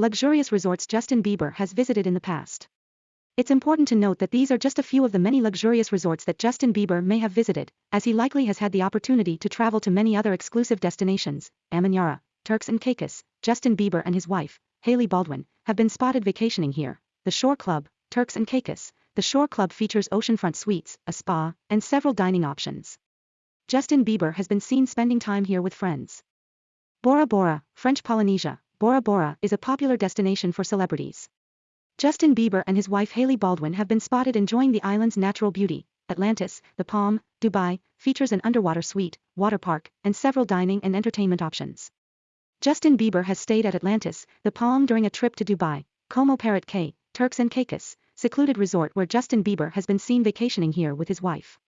luxurious resorts Justin Bieber has visited in the past. It's important to note that these are just a few of the many luxurious resorts that Justin Bieber may have visited, as he likely has had the opportunity to travel to many other exclusive destinations. Amanyara, Turks and Caicos, Justin Bieber and his wife, Hailey Baldwin, have been spotted vacationing here. The Shore Club, Turks and Caicos. The Shore Club features oceanfront suites, a spa, and several dining options. Justin Bieber has been seen spending time here with friends. Bora Bora, French Polynesia, Bora Bora is a popular destination for celebrities. Justin Bieber and his wife Hailey Baldwin have been spotted enjoying the island's natural beauty. Atlantis, the Palm, Dubai, features an underwater suite, water park, and several dining and entertainment options. Justin Bieber has stayed at Atlantis, the Palm during a trip to Dubai, Como Parrot Cay, Turks and Caicos, secluded resort where Justin Bieber has been seen vacationing here with his wife.